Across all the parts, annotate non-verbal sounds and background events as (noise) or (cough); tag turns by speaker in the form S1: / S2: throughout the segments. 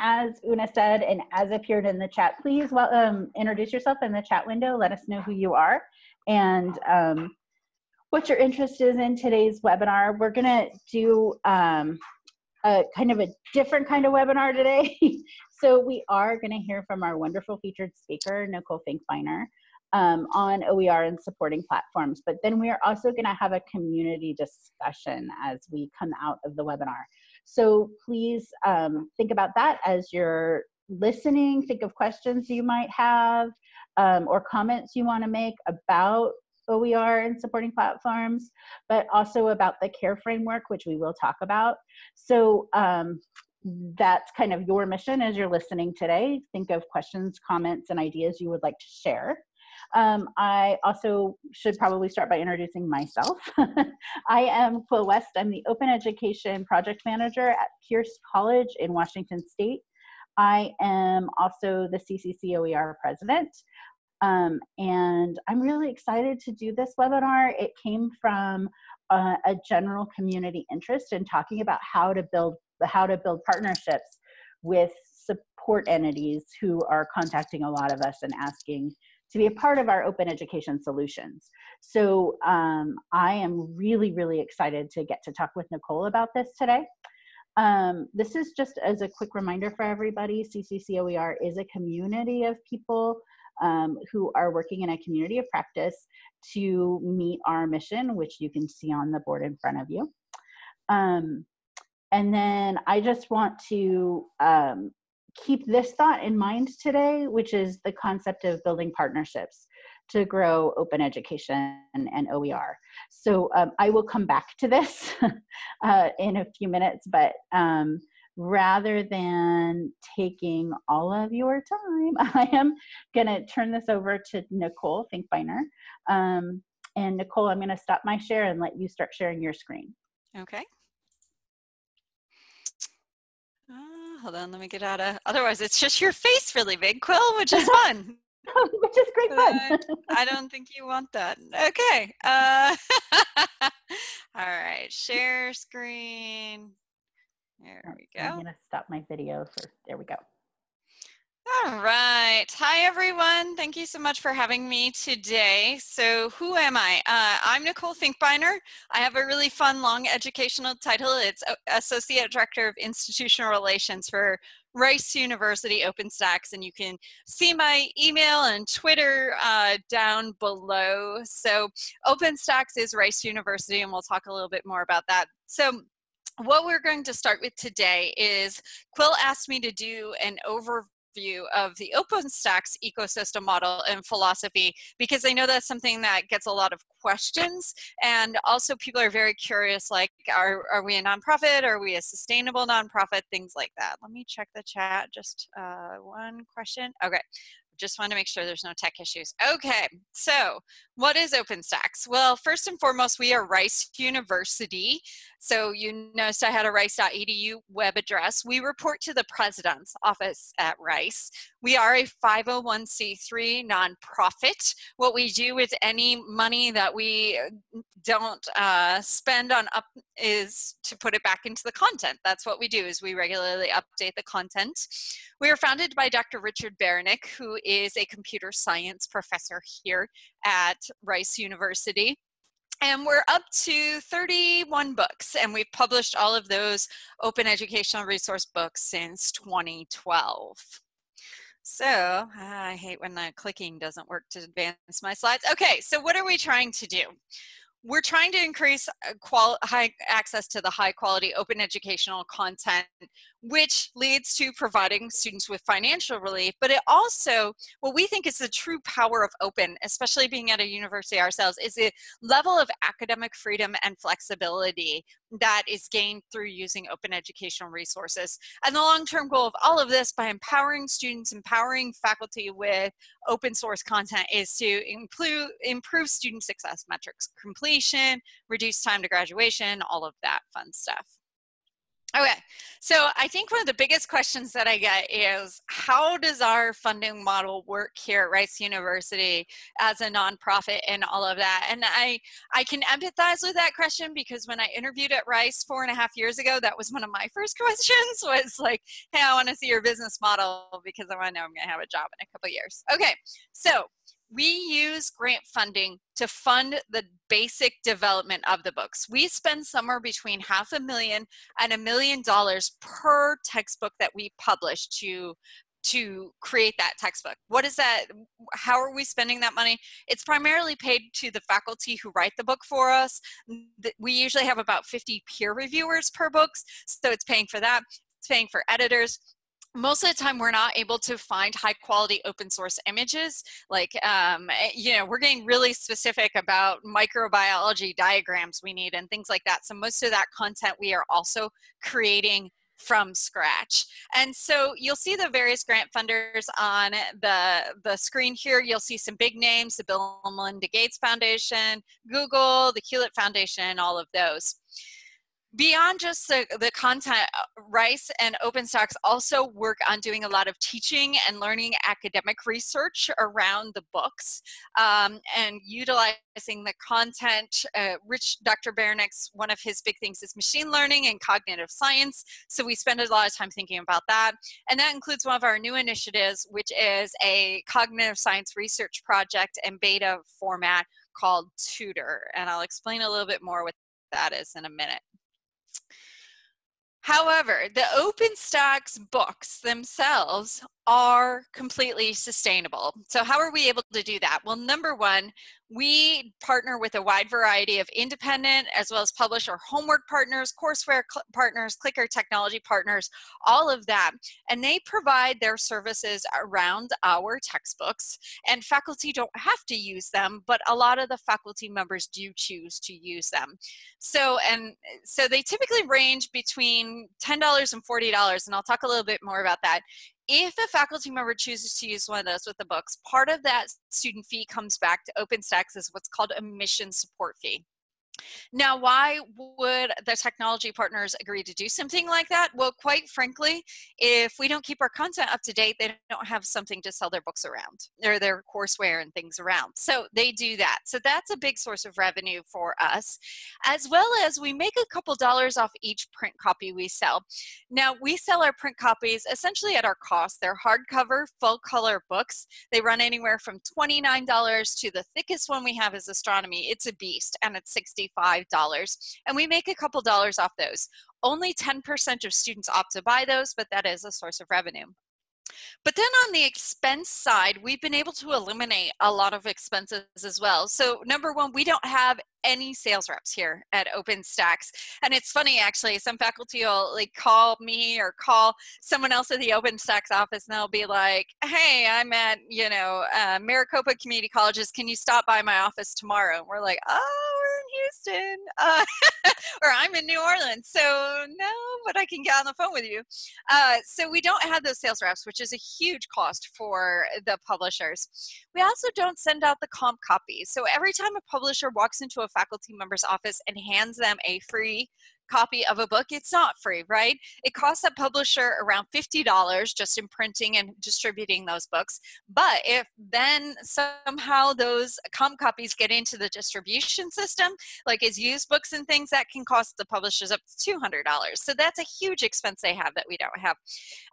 S1: as Una said, and as appeared in the chat, please well, um, introduce yourself in the chat window. Let us know who you are and um, what your interest is in today's webinar. We're gonna do um, a kind of a different kind of webinar today. (laughs) so we are gonna hear from our wonderful featured speaker, Nicole Finkbeiner, um, on OER and supporting platforms. But then we are also gonna have a community discussion as we come out of the webinar. So please um, think about that as you're listening. Think of questions you might have um, or comments you want to make about OER and supporting platforms, but also about the care framework, which we will talk about. So um, that's kind of your mission as you're listening today. Think of questions, comments, and ideas you would like to share. Um, I also should probably start by introducing myself. (laughs) I am Quill West. I'm the Open Education Project Manager at Pierce College in Washington State. I am also the CCC OER President. Um, and I'm really excited to do this webinar. It came from uh, a general community interest in talking about how to build how to build partnerships with support entities who are contacting a lot of us and asking to be a part of our open education solutions. So um, I am really, really excited to get to talk with Nicole about this today. Um, this is just as a quick reminder for everybody, CCCOER is a community of people um, who are working in a community of practice to meet our mission, which you can see on the board in front of you. Um, and then I just want to um, keep this thought in mind today, which is the concept of building partnerships to grow open education and, OER. So um, I will come back to this (laughs) uh, in a few minutes, but um, rather than taking all of your time, (laughs) I am gonna turn this over to Nicole Finkbeiner. Um, and Nicole, I'm gonna stop my share and let you start sharing your screen.
S2: Okay. Hold on, let me get out of, otherwise it's just your face really big, Quill, which is (laughs) fun.
S1: which is great fun.
S2: uh, I don't think you want that. Okay. Uh, (laughs) all right, share screen. There we go.
S1: I'm gonna stop my video for, there we go.
S2: All right. Hi, everyone. Thank you so much for having me today. So who am I? Uh, I'm Nicole Finkbeiner. I have a really fun, long educational title. It's Associate Director of Institutional Relations for Rice University OpenStax, and you can see my email and Twitter uh, down below. So OpenStax is Rice University, and we'll talk a little bit more about that. So what we're going to start with today is Quill asked me to do an view of the OpenStax ecosystem model and philosophy because I know that's something that gets a lot of questions and also people are very curious like are, are we a nonprofit? Are we a sustainable nonprofit? Things like that. Let me check the chat. Just uh, one question. Okay. Just want to make sure there's no tech issues. Okay, so what is OpenStax? Well, first and foremost, we are Rice University. So you noticed I had a rice.edu web address. We report to the president's office at Rice. We are a 501c3 nonprofit. What we do with any money that we don't uh, spend on up is to put it back into the content. That's what we do is we regularly update the content. We are founded by Dr. Richard Baraniuk, who is a computer science professor here at Rice University. And we're up to 31 books, and we've published all of those open educational resource books since 2012. So I hate when the clicking doesn't work to advance my slides. Okay, so what are we trying to do? we're trying to increase uh, high access to the high quality open educational content, which leads to providing students with financial relief. But it also, what we think is the true power of open, especially being at a university ourselves, is the level of academic freedom and flexibility that is gained through using open educational resources. And the long-term goal of all of this by empowering students, empowering faculty with open source content is to improve, improve student success metrics, completion, reduce time to graduation, all of that fun stuff. Okay, so I think one of the biggest questions that I get is how does our funding model work here at Rice University as a nonprofit and all of that? And I, I can empathize with that question because when I interviewed at Rice four and a half years ago, that was one of my (laughs) first questions was like, hey, I want to see your business model because I want to know I'm going to have a job in a couple years. Okay, so we use grant funding to fund the basic development of the books. We spend somewhere between half a million and a million dollars per textbook that we publish to to create that textbook. What is that? How are we spending that money? It's primarily paid to the faculty who write the book for us. We usually have about 50 peer reviewers per books, so it's paying for that. It's paying for editors, most of the time we're not able to find high quality open source images like um, eh, you know we're getting really specific about microbiology diagrams we need and things like that. So most of that content we are also creating from scratch. And so you'll see the various grant funders on the the screen here. You'll see some big names the bill and melinda gates foundation google the hewlett foundation all of those beyond just the, the content, Rice and OpenStax also work on doing a lot of teaching and learning academic research around the books um, and utilizing the content. Uh, Rich, Dr. Baraniuk's, one of his big things is machine learning and cognitive science. So we spend a lot of time thinking about that. And that includes one of our new initiatives, which is a cognitive science research project in beta format called Tutor. And I'll explain a little bit more what that is in a minute. However, the OpenStax books themselves are completely sustainable. So how are we able to do that? Well, number one, we partner with a wide variety of independent as well as publisher homework partners, courseware partners, clicker technology partners, all of that. And they provide their services around our textbooks and faculty don't have to use them, but a lot of the faculty members do choose to use them. So, and so they typically range between $10 and $40, and I'll talk a little bit more about that if a faculty member chooses to use one of those with the books, part of that student fee comes back to OpenStax as what's called a mission support fee. Now, why would the technology partners agree to do something like that? Well, quite frankly, if we don't keep our content up to date, they don't have something to sell their books around or their courseware and things around. So they do that. So that's a big source of revenue for us, as well as we make a couple dollars off each print copy we sell. Now, we sell our print copies essentially at our cost. They're hardcover, full color books. They run anywhere from $29 to the thickest one we have is Astronomy. It's a beast and it's 60 $5 and we make a couple dollars off those. Only 10% of students opt to buy those, but that is a source of revenue. But then on the expense side, we've been able to eliminate a lot of expenses as well. So number one, we don't have any sales reps here at OpenStax. And it's funny actually, some faculty will like call me or call someone else at the OpenStax office and they'll be like, hey, I'm at, you know, uh, Maricopa Community Colleges. Can you stop by my office tomorrow? And we're like, oh, Houston. Uh, (laughs) or I'm in New Orleans. So no, but I can get on the phone with you. Uh, so we don't have those sales reps, which is a huge cost for the publishers. We also don't send out the comp copies. So every time a publisher walks into a faculty member's office and hands them a free copy of a book, it's not free, right? It costs a publisher around $50 just in printing and distributing those books. But if then somehow those comp copies get into the distribution system, like as used books and things, that can cost the publishers up to $200. So that's a huge expense they have that we don't have.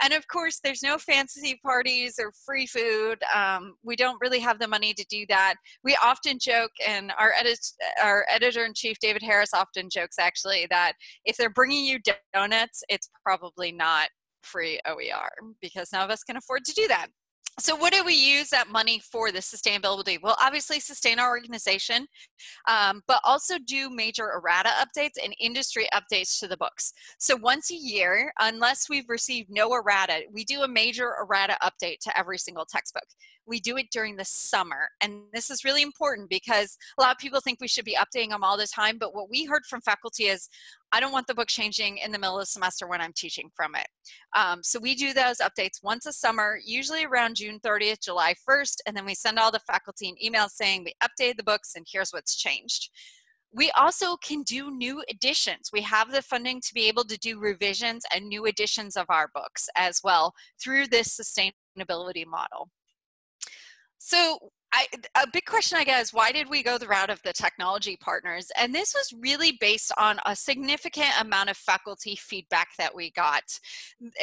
S2: And of course, there's no fancy parties or free food. Um, we don't really have the money to do that. We often joke, and our, edit our editor-in-chief, David Harris, often jokes actually that if they're bringing you donuts, it's probably not free OER because none of us can afford to do that. So what do we use that money for the sustainability? Well, obviously sustain our organization, um, but also do major errata updates and industry updates to the books. So once a year, unless we've received no errata, we do a major errata update to every single textbook we do it during the summer. And this is really important because a lot of people think we should be updating them all the time. But what we heard from faculty is, I don't want the book changing in the middle of the semester when I'm teaching from it. Um, so we do those updates once a summer, usually around June 30th, July 1st, and then we send all the faculty an email saying we updated the books and here's what's changed. We also can do new editions. We have the funding to be able to do revisions and new editions of our books as well through this sustainability model. So I, a big question I is why did we go the route of the technology partners? And this was really based on a significant amount of faculty feedback that we got.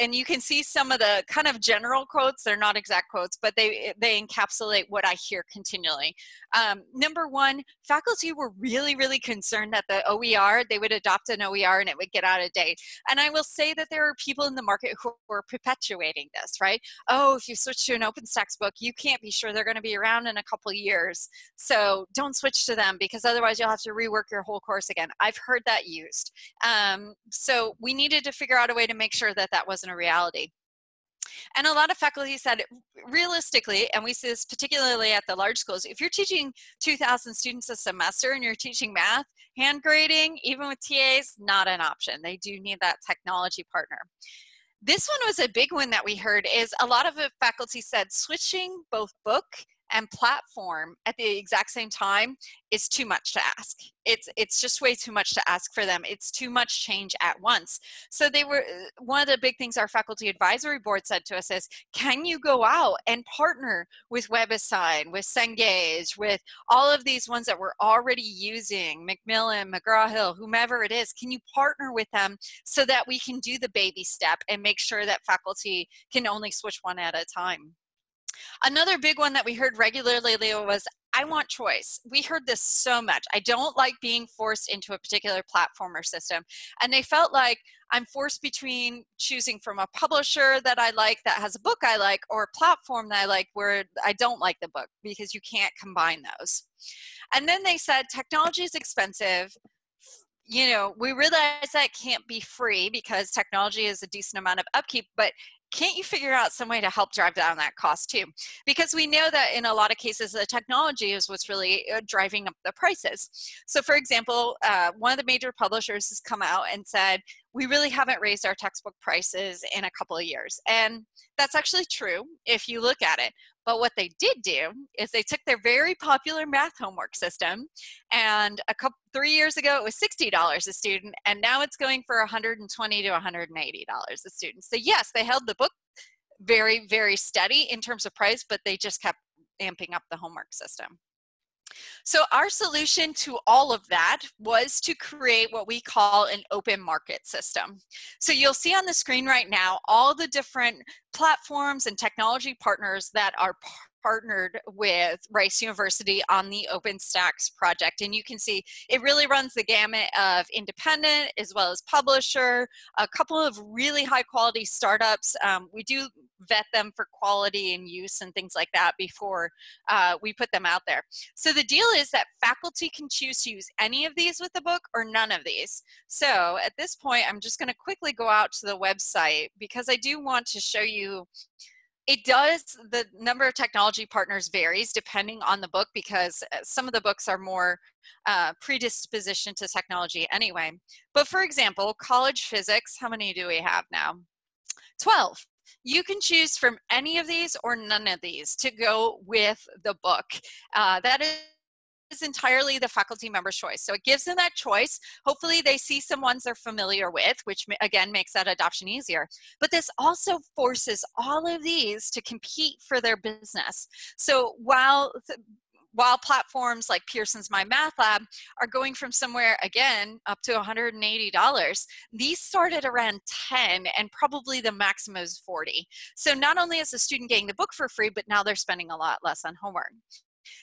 S2: And you can see some of the kind of general quotes, they're not exact quotes, but they, they encapsulate what I hear continually. Um, number one, faculty were really, really concerned that the OER, they would adopt an OER and it would get out of date. And I will say that there are people in the market who are perpetuating this, right? Oh, if you switch to an OpenStax book, you can't be sure they're gonna be around in a couple years. So don't switch to them because otherwise you'll have to rework your whole course again. I've heard that used. Um, so we needed to figure out a way to make sure that that wasn't a reality. And a lot of faculty said, realistically, and we see this particularly at the large schools, if you're teaching 2,000 students a semester and you're teaching math, hand grading, even with TAs, not an option. They do need that technology partner. This one was a big one that we heard is a lot of faculty said switching both book and platform at the exact same time is too much to ask. It's, it's just way too much to ask for them. It's too much change at once. So they were, uh, one of the big things our faculty advisory board said to us is, can you go out and partner with WebAssign, with Cengage, with all of these ones that we're already using, Macmillan, McGraw-Hill, whomever it is, can you partner with them so that we can do the baby step and make sure that faculty can only switch one at a time? Another big one that we heard regularly Leo, was, I want choice. We heard this so much. I don't like being forced into a particular platform or system. And they felt like I'm forced between choosing from a publisher that I like that has a book I like or a platform that I like where I don't like the book because you can't combine those. And then they said technology is expensive you know, we realize that can't be free because technology is a decent amount of upkeep, but can't you figure out some way to help drive down that cost too? Because we know that in a lot of cases, the technology is what's really uh, driving up the prices. So for example, uh, one of the major publishers has come out and said, we really haven't raised our textbook prices in a couple of years. And that's actually true if you look at it. But what they did do is they took their very popular math homework system and a couple, three years ago it was $60 a student and now it's going for 120 to $180 a student. So yes, they held the book very, very steady in terms of price, but they just kept amping up the homework system. So our solution to all of that was to create what we call an open market system. So you'll see on the screen right now all the different platforms and technology partners that are partnered with Rice University on the OpenStax project. And you can see it really runs the gamut of independent as well as publisher, a couple of really high quality startups. Um, we do vet them for quality and use and things like that before uh, we put them out there. So the deal is that faculty can choose to use any of these with the book or none of these. So at this point, I'm just gonna quickly go out to the website because I do want to show you it does, the number of technology partners varies depending on the book because uh, some of the books are more uh, predisposition to technology anyway. But for example, college physics, how many do we have now? 12. You can choose from any of these or none of these to go with the book. Uh, that is is entirely the faculty member's choice. So it gives them that choice. Hopefully they see some ones they're familiar with, which again makes that adoption easier. But this also forces all of these to compete for their business. So while while platforms like Pearson's My Math Lab are going from somewhere again up to $180, these started around 10 and probably the maximum is 40. So not only is the student getting the book for free, but now they're spending a lot less on homework.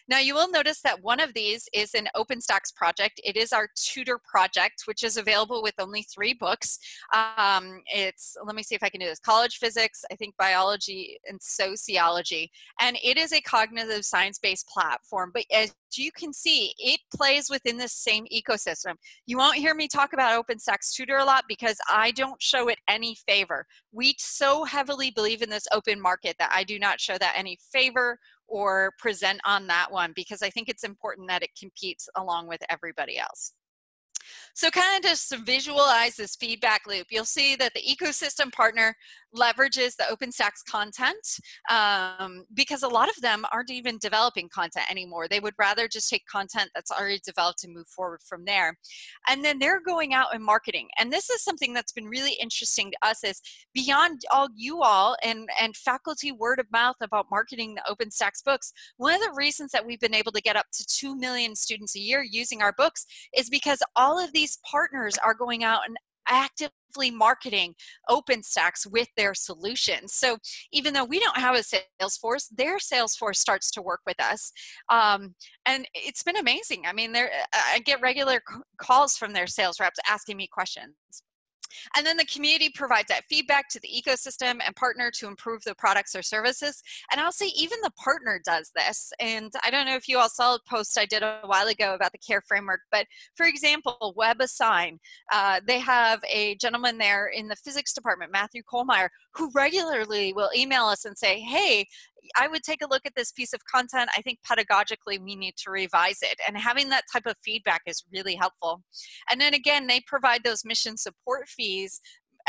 S2: Now you will notice that one of these is an OpenStax project. It is our tutor project, which is available with only three books. Um, it's, let me see if I can do this, college physics, I think biology and sociology. And it is a cognitive science-based platform, but as you can see, it plays within the same ecosystem. You won't hear me talk about OpenStax Tutor a lot because I don't show it any favor. We so heavily believe in this open market that I do not show that any favor or present on that one because I think it's important that it competes along with everybody else. So kind of just to visualize this feedback loop, you'll see that the ecosystem partner leverages the OpenStax content um, because a lot of them aren't even developing content anymore. They would rather just take content that's already developed and move forward from there. And then they're going out and marketing. And this is something that's been really interesting to us is beyond all you all and, and faculty word of mouth about marketing the OpenStax books, one of the reasons that we've been able to get up to 2 million students a year using our books is because all of these these partners are going out and actively marketing OpenStax with their solutions. So even though we don't have a sales force, their sales force starts to work with us. Um, and it's been amazing. I mean, I get regular calls from their sales reps asking me questions. And then the community provides that feedback to the ecosystem and partner to improve the products or services. And I'll say even the partner does this. And I don't know if you all saw a post I did a while ago about the CARE framework, but for example, WebAssign, uh, they have a gentleman there in the physics department, Matthew Kohlmeyer, who regularly will email us and say, hey, I would take a look at this piece of content. I think pedagogically we need to revise it. And having that type of feedback is really helpful. And then again, they provide those mission support fees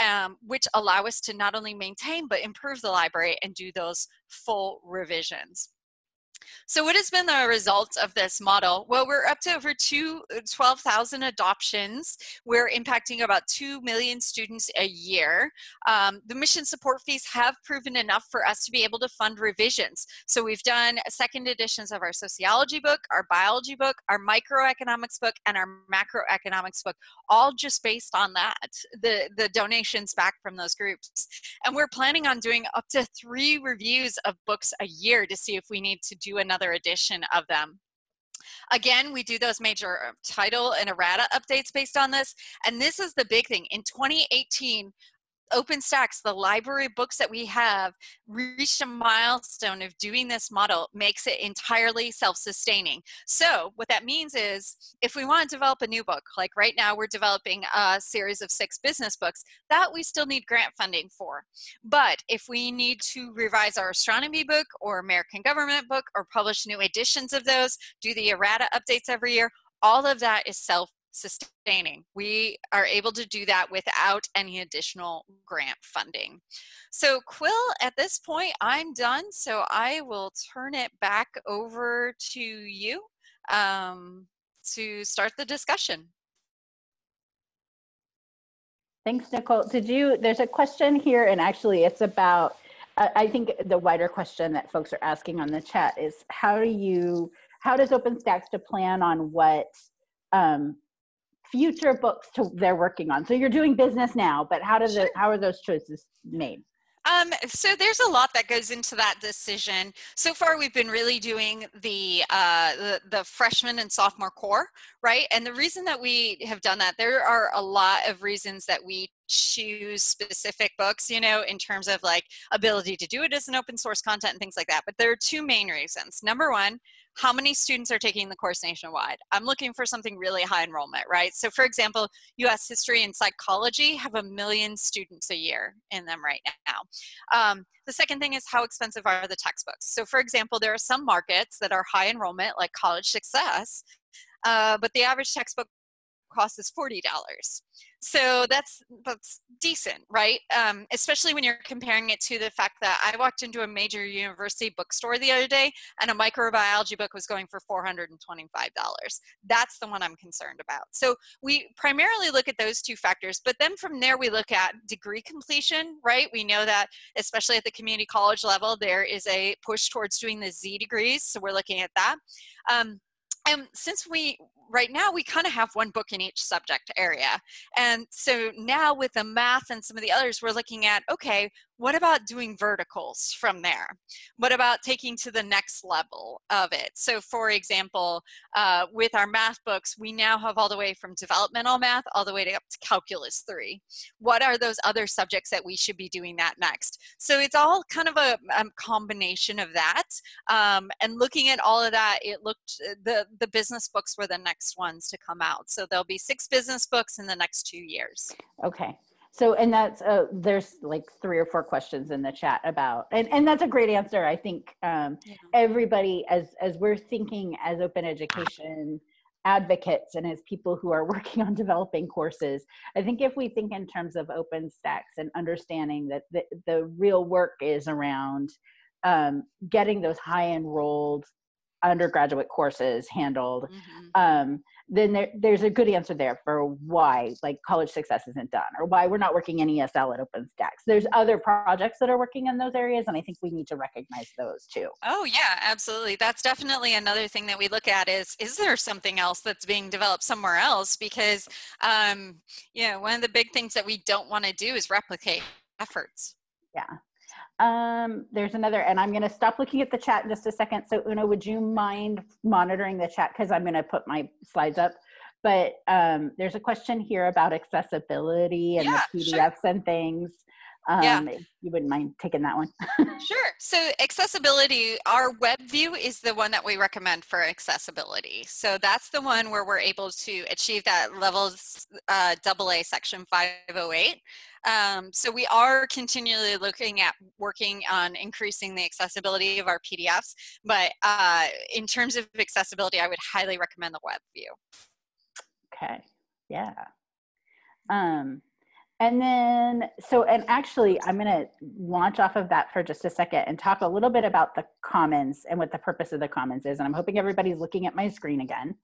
S2: um, which allow us to not only maintain but improve the library and do those full revisions. So what has been the result of this model? Well, we're up to over uh, 12,000 adoptions. We're impacting about 2 million students a year. Um, the mission support fees have proven enough for us to be able to fund revisions. So we've done second editions of our sociology book, our biology book, our microeconomics book, and our macroeconomics book, all just based on that, the, the donations back from those groups. And we're planning on doing up to three reviews of books a year to see if we need to do another edition of them. Again, we do those major uh, title and errata updates based on this. And this is the big thing. In 2018, OpenStax, the library books that we have, reached a milestone of doing this model makes it entirely self-sustaining. So what that means is if we want to develop a new book, like right now we're developing a series of six business books, that we still need grant funding for. But if we need to revise our astronomy book or American government book or publish new editions of those, do the errata updates every year, all of that is self sustaining. We are able to do that without any additional grant funding. So Quill, at this point, I'm done. So I will turn it back over to you um, to start the discussion.
S1: Thanks, Nicole. Did you, there's a question here and actually it's about, I think the wider question that folks are asking on the chat is how do you, how does OpenStax to plan on what um, future books to they're working on. So you're doing business now, but how does sure. it how are those choices made?
S2: Um, so there's a lot that goes into that decision. So far, we've been really doing the, uh, the, the freshman and sophomore core, right? And the reason that we have done that, there are a lot of reasons that we choose specific books, you know, in terms of like ability to do it as an open source content and things like that. But there are two main reasons. Number one, how many students are taking the course nationwide? I'm looking for something really high enrollment, right? So for example, US history and psychology have a million students a year in them right now. Um, the second thing is how expensive are the textbooks? So for example, there are some markets that are high enrollment like college success, uh, but the average textbook cost is $40. So that's that's decent, right? Um, especially when you're comparing it to the fact that I walked into a major university bookstore the other day and a microbiology book was going for $425. That's the one I'm concerned about. So we primarily look at those two factors, but then from there we look at degree completion, right? We know that especially at the community college level, there is a push towards doing the Z degrees. So we're looking at that. Um, and since we right now we kind of have one book in each subject area. And so now with the math and some of the others we're looking at okay what about doing verticals from there what about taking to the next level of it so for example uh, with our math books we now have all the way from developmental math all the way to up to calculus 3 what are those other subjects that we should be doing that next so it's all kind of a, a combination of that um, and looking at all of that it looked the the business books were the next ones to come out. So there'll be six business books in the next two years.
S1: Okay. So, and that's, uh, there's like three or four questions in the chat about, and, and that's a great answer. I think um, yeah. everybody, as, as we're thinking as open education, advocates and as people who are (laughs) working on developing courses. I think if we think in terms of OpenStax and understanding that the, the real work is around um, getting those high enrolled undergraduate courses handled, mm-hmm. um, then there, there's a good answer there for why like college success isn't done or why we're not working in ESL at OpenStax. There's other projects that are working in those areas, and I think we need to recognize those too.
S2: Oh yeah, absolutely. That's definitely another thing that we look at is is there something else that's being developed somewhere else? Because um, you know, one of the big things that we don't want to do is replicate efforts.
S1: Yeah. Um, there's another, and I'm going to stop looking at the chat in just a second. So Una, would you mind monitoring the chat? Because I'm going to put my slides up. But um, there's a question here about accessibility and
S2: yeah,
S1: the PDFs sure. and things. Um, yeah. you wouldn't mind taking that one. (laughs)
S2: sure. So accessibility, our web view is the one that we recommend for accessibility. So that's the one where we're able to achieve that level uh, AA section 508. Um, so we are continually looking at working on increasing the accessibility of our PDFs, but uh, in terms of accessibility, I would highly recommend the web view.
S1: Okay, yeah. Um, and then, so, and actually, I'm going to launch off of that for just a second and talk a little bit about the commons and what the purpose of the commons is. And I'm hoping everybody's looking at my screen again.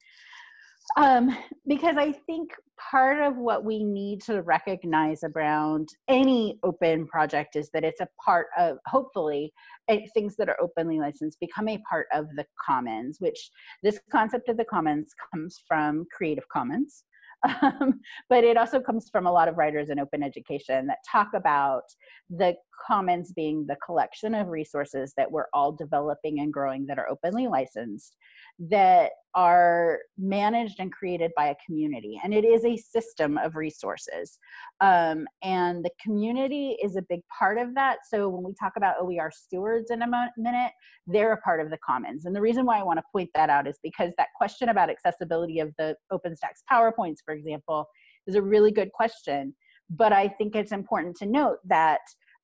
S1: Um, because I think part of what we need to recognize around any open project is that it's a part of, hopefully, eh, things that are openly licensed become a part of the commons, which this concept of the commons comes from Creative Commons. (laughs) Um, but it also comes from a lot of writers in open education that talk about the commons being the collection of resources that we're all developing and growing that are openly licensed that are managed and created by a community. And it is a system of resources. Um, and the community is a big part of that. So when we talk about OER stewards in a minute, they're a part of the commons. And the reason why I want to point that out is because that question about accessibility of the OpenStax PowerPoints, for example, is a really good question. But I think it's important to note that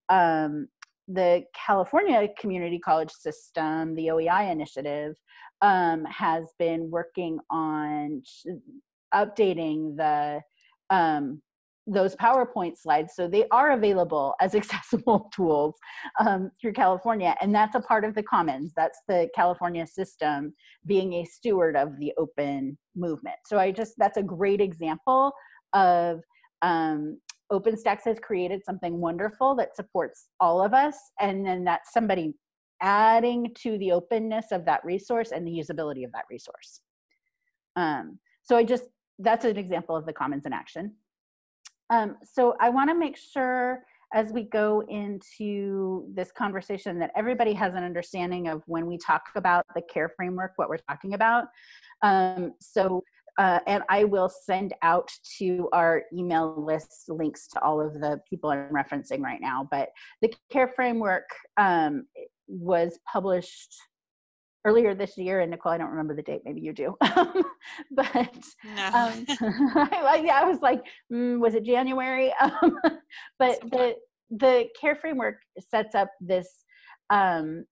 S1: um, the California Community College System, the OEI initiative, um, has been working on updating the um, those PowerPoint slides so they are available as (laughs) accessible tools um, through California. And that's a part of the Commons. That's the California system being a steward of the open movement. So I just, that's a great example of um, OpenStax has created something wonderful that supports all of us. And then that's somebody adding to the openness of that resource and the usability of that resource. Um, so I just, that's an example of the commons in action. Um, so I wanna make sure as we go into this conversation that everybody has an understanding of when we talk about the care framework, what we're talking about. Um, so uh, and I will send out to our email list links to all of the people I'm referencing right now. But the CARE framework um, was published earlier this year and nicole i don't remember the date maybe you do (laughs) but no. um, (laughs) I, yeah, I was like mm, was it january (laughs) um, but the the care framework sets up this um,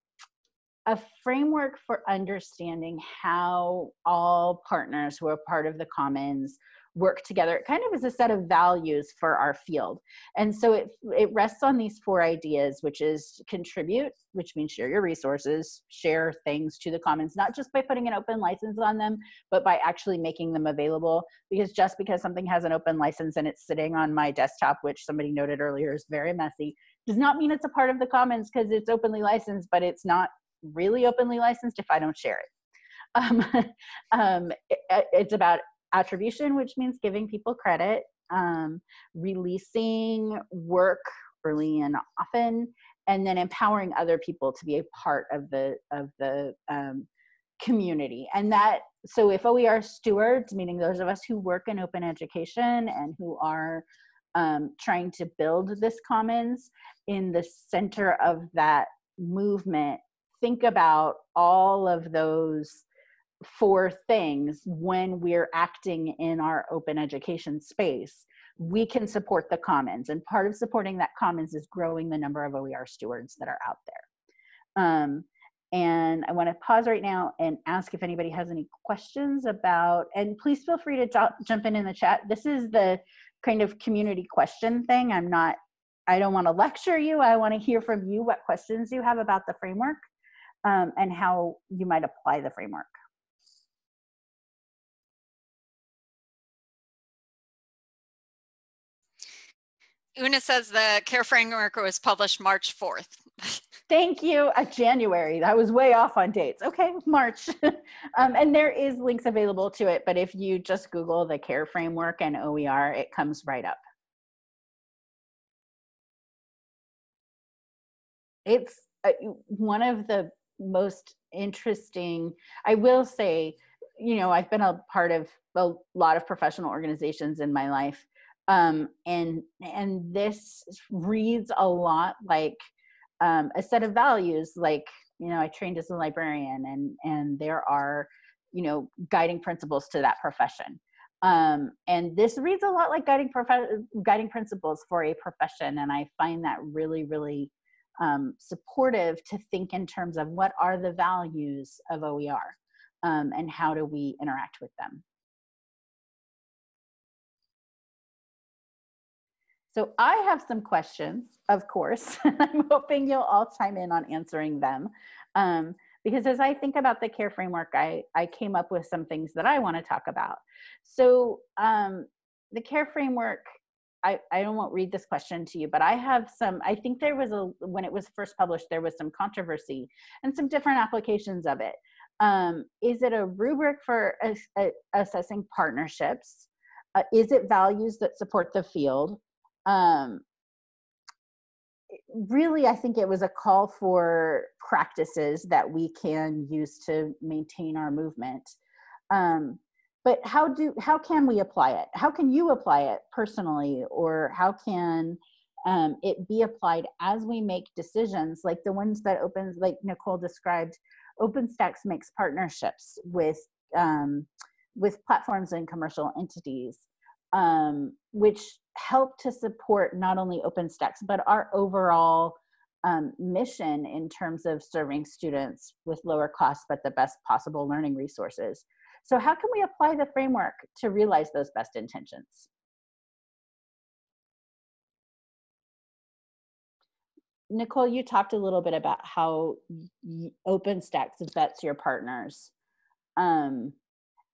S1: a framework for understanding how all partners who are part of the commons work together. It kind of is a set of values for our field. And so it, it rests on these four ideas, which is contribute, which means share your resources, share things to the commons, not just by putting an open license on them, but by actually making them available. Because just because something has an open license and it's sitting on my desktop, which somebody noted earlier is very messy, does not mean it's a part of the commons because it's openly licensed, but it's not really openly licensed if I don't share it. Um, (laughs) um, it, it's about attribution, which means giving people credit, um, releasing work early and often, and then empowering other people to be a part of the of the um, community. And that so if OER stewards, meaning those of us who work in open education and who are um, trying to build this commons in the center of that movement think about all of those four things when we're acting in our open education space we can support the commons and part of supporting that commons is growing the number of oer stewards that are out there um, And I want to pause right now and ask if anybody has any questions about, and please feel free to jump in in the chat. This is the kind of community question thing. I'm not, I don't want to lecture you. I want to hear from you what questions you have about the framework um, and how you might apply the framework.
S2: Una says the CARE framework was published March 4th. (laughs)
S1: Thank you. Uh, January. That was way off on dates. Okay, March. (laughs) um, and there is links available to it, but if you just Google the CARE framework and OER, it comes right up. It's uh, one of the most interesting, I will say, you know, I've been a part of a lot of professional organizations in my life. Um, and and this reads a lot like um, a set of values like you know i trained as a librarian and and there are you know guiding principles to that profession um, and this reads a lot like guiding guiding principles for a profession and i find that really really um, supportive to think in terms of what are the values of oer um, and how do we interact with them So I have some questions, of course. (laughs) I'm hoping you'll all chime in on answering them. Um, because as I think about the care framework, I, I came up with some things that I want to talk about. So um, the care framework, I, I won't read this question to you, but I have some, I think there was a, when it was first published, there was some controversy and some different applications of it. Um, is it a rubric for assessing partnerships? Uh, is it values that support the field? um, really i think it was a call for practices that we can use to maintain our movement um, but how do how can we apply it how can you apply it personally or how can um, it be applied as we make decisions like the ones that opens like nicole described openstax makes partnerships with um, with platforms and commercial entities um, which help to support not only OpenStax, but our overall um, mission in terms of serving students with lower costs, but the best possible learning resources. So how can we apply the framework to realize those best intentions? Nicole, you talked a little bit about how OpenStax vets your partners. Um,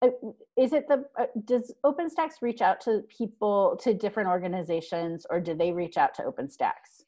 S1: uh, is it the uh, does OpenStax reach out to people to different organizations or do they reach out to OpenStax?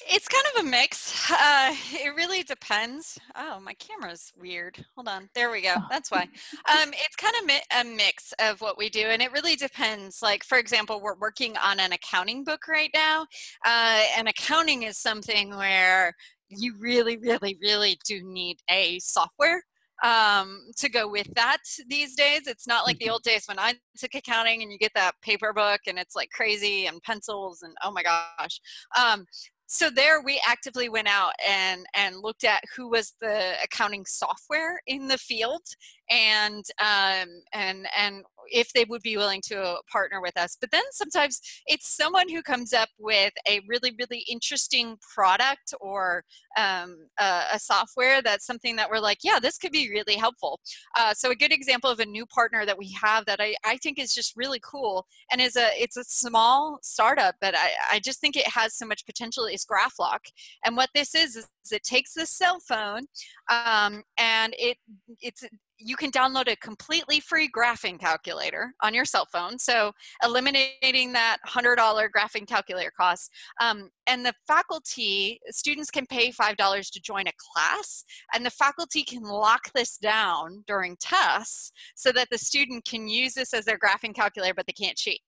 S2: It's kind of a mix. Uh, it really depends. Oh, my camera's weird. Hold on. There we go. Oh. That's why. (laughs) Um, it's kind of mi a mix of what we do, and it really depends. Like, for example, we're working on an accounting book right now, uh, and accounting is something where you really, really, really do need a software um, to go with that these days. It's not like the mm-hmm. old days when I took accounting and you get that paper book and it's like crazy and pencils and oh my gosh. Um, so there we actively went out and and looked at who was the accounting software in the field and um, and and if they would be willing to partner with us. But then sometimes it's someone who comes up with a really, really interesting product or um, a, a, software that's something that we're like, yeah, this could be really helpful. Uh, so a good example of a new partner that we have that I, I think is just really cool and is a it's a small startup, but I, I just think it has so much potential is GraphLock. And what this is, is it takes the cell phone um, and it it's you can download a completely free graphing calculator on your cell phone. So eliminating that $100 graphing calculator cost. Um, and the faculty, students can pay $5 to join a class and the faculty can lock this down during tests so that the student can use this as their graphing calculator, but they can't cheat.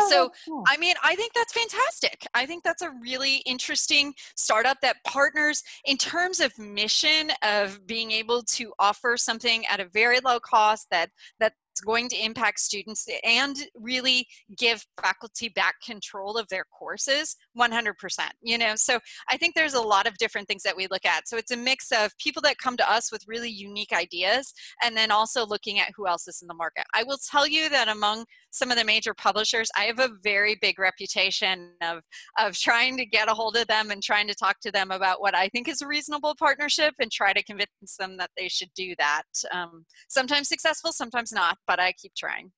S2: Oh, so i mean i think that's fantastic. I think that's a really interesting startup that partners in terms of mission of being able to offer something at a very low cost that that's going to impact students and really give faculty back control of their courses 100% you know? So i think there's a lot of different things that we look at. So it's a mix of people that come to us with really unique ideas and then also looking at who else is in the market. I will tell you that among some of the major publishers, I have a very big reputation of, of trying to get a hold of them and trying to talk to them about what I think is a reasonable partnership and try to convince them that they should do that. Um, sometimes successful, sometimes not, but I keep trying.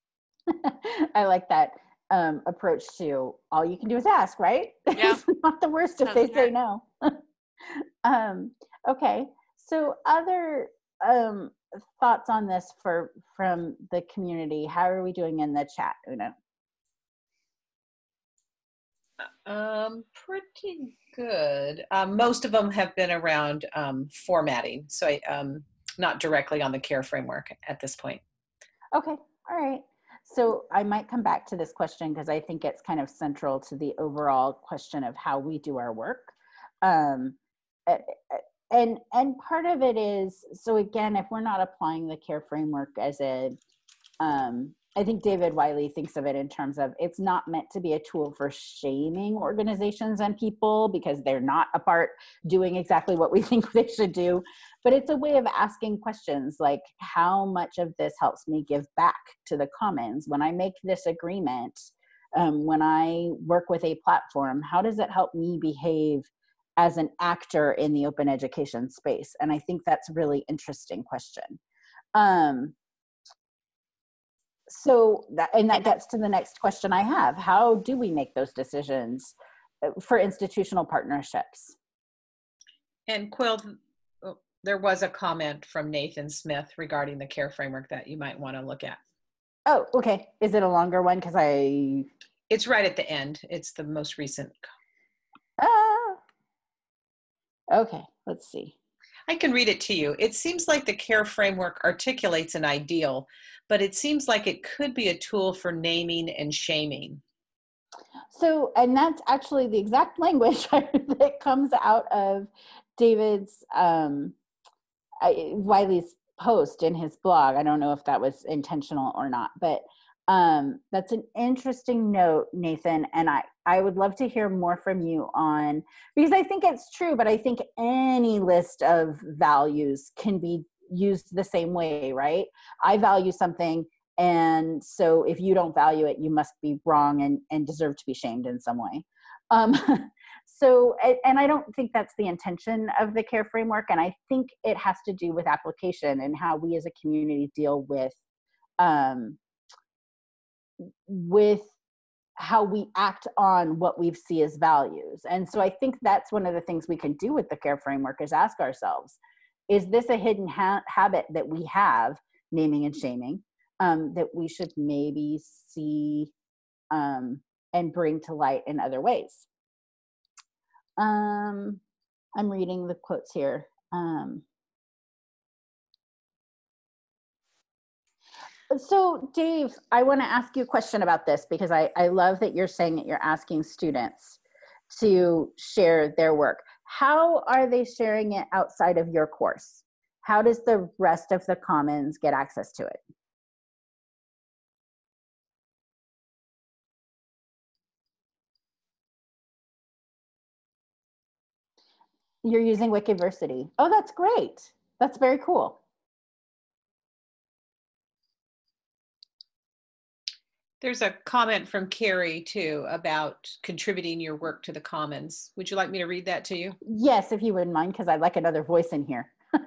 S2: (laughs)
S1: I like that um, approach to all you can do is ask, right? (laughs)
S2: Yeah.
S1: it's not the worst if they say no. (laughs) um, okay. So other um, thoughts on this for from the community? How are we doing in the chat, Una?
S3: Um, pretty good. Um, most of them have been around um, formatting, so I, um, not directly on the CARE framework at this point.
S1: Okay, all right. So I might come back to this question because I think it's kind of central to the overall question of how we do our work. Um, and and part of it is so again, if we're not applying the CARE framework as a um, I think David Wiley thinks of it in terms of it's not meant to be a tool for shaming organizations and people because they're not a part doing exactly what we (laughs) think they should do. But it's a way of asking questions like how much of this helps me give back to the commons when I make this agreement, um, when I work with a platform, how does it help me behave as an actor in the open education space? And I think that's a really interesting question. Um, so that and that gets to the next question i have. How do we make those decisions uh, for institutional partnerships?
S3: And quill oh, there was a comment from nathan smith regarding the care framework that you might want to look at.
S1: Oh okay. Is it a longer one? Because i
S3: it's right at the end. It's the most recent
S1: okay let's see
S3: I can read it to you. It seems like the CARE framework articulates an ideal, but it seems like it could be a tool for naming and shaming.
S1: So, and that's actually the exact (laughs) language (laughs) that comes out of David's um, Wiley's post in his blog. I don't know if that was intentional or not, but um, that's an interesting note, Nathan. And I, I would love to hear more from you on because I think it's true, but I think any list of values can be used the same way, right? I value something, and so if you don't value it, you must be wrong and, and deserve to be shamed in some way. Um, (laughs) so, and I don't think that's the intention of the CARE framework, and I think it has to do with application and how we as a community deal with um, with how we act on what we see as values. And so I think that's one of the things we can do with the care framework is ask ourselves, is this a hidden ha habit that we have, naming and shaming, um, that we should maybe see um, and bring to light in other ways? Um, I'm reading the quotes here. Um, So, Dave, I want to ask you a question about this because I, I love that you're saying that you're asking students to share their work. How are they sharing it outside of your course? How does the rest of the Commons get access to it? You're using Wikiversity. Oh, that's great. That's very cool.
S3: There's a comment from Carrie too about contributing your work to the commons. Would you like me to read that to you?
S1: Yes, if you wouldn't mind, because I'd like another voice in here. (laughs)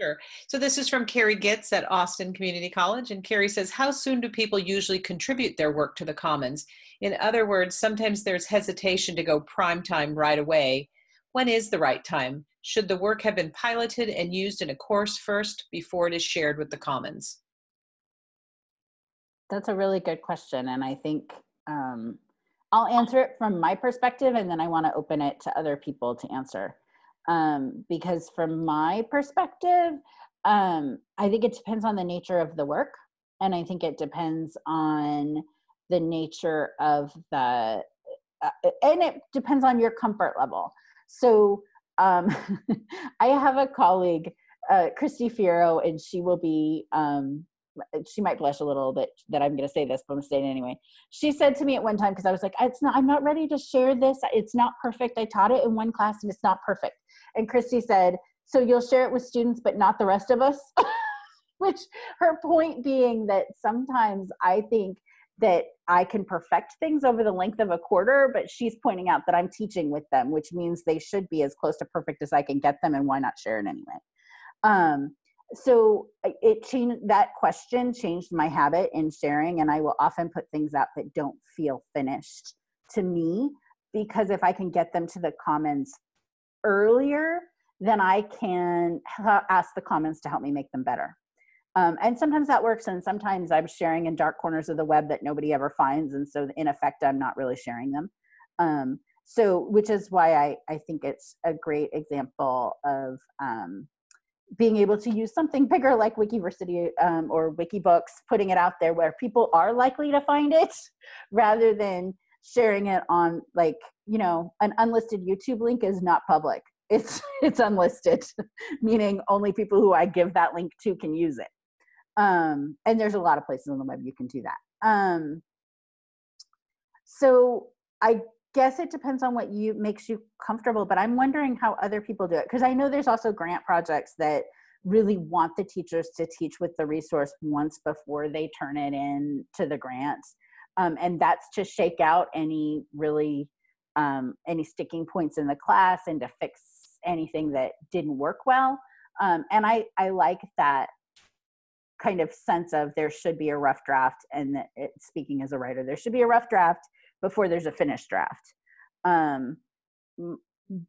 S3: sure. So this is from Carrie Gitz at Austin Community College. And Carrie says, how soon do people usually contribute their work to the commons? In other words, sometimes there's hesitation to go prime time right away. When is the right time? Should the work have been piloted and used in a course first before it is shared with the commons?
S1: That's a really good question. And I think um, I'll answer it from my perspective and then I want to open it to other people to answer. Um, because from my perspective, um, I think it depends on the nature of the work. And I think it depends on the nature of the, uh, and it depends on your comfort level. So um, (laughs) I have a colleague, uh, Christy Fiero, and she will be um, she might blush a little bit that I'm going to say this, but I'm saying it anyway. She said to me at one time because I was like, "It's not. I'm not ready to share this. It's not perfect. I taught it in one class and it's not perfect." And Christy said, "So you'll share it with students, but not the rest of us." (laughs) Which her point being that sometimes I think that I can perfect things over the length of a quarter, but she's pointing out that I'm teaching with them, which means they should be as close to perfect as I can get them, and why not share it anyway? Um, so it changed that question changed my habit in sharing, and I will often put things out that don't feel finished to me because if I can get them to the commons earlier, then I can ask the commons to help me make them better. Um, and sometimes that works, and sometimes I'm sharing in dark corners of the web that nobody ever finds, and so in effect, I'm not really sharing them. Um, so, which is why I, I think it's a great example of um, being able to use something bigger like Wikiversity um, or Wikibooks, putting it out there where people are likely to find it, (laughs) rather than sharing it on like you know an unlisted YouTube link is not public. It's (laughs) it's unlisted, (laughs) meaning only people who I give that link to can use it. Um, and there's a lot of places on the web you can do that. Um, so I guess it depends on what you makes you comfortable, but I'm wondering how other people do it. Cause I know there's also grant projects that really want the teachers to teach with the resource once before they turn it in to the grants. Um, and that's to shake out any really um, any sticking points in the class and to fix anything that didn't work well. Um, and I, I like that kind of sense of there should be a rough draft and it, speaking as a writer there should be a rough draft before there's a finished draft. Um,